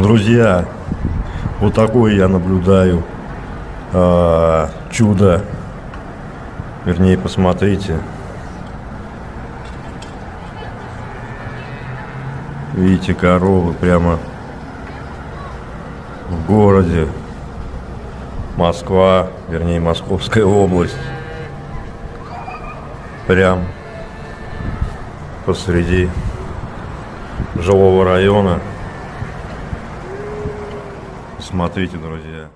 Друзья, вот такое я наблюдаю а, чудо. Вернее, посмотрите. Видите, коровы прямо в городе. Москва, вернее, Московская область. Прям посреди жилого района. Смотрите, друзья.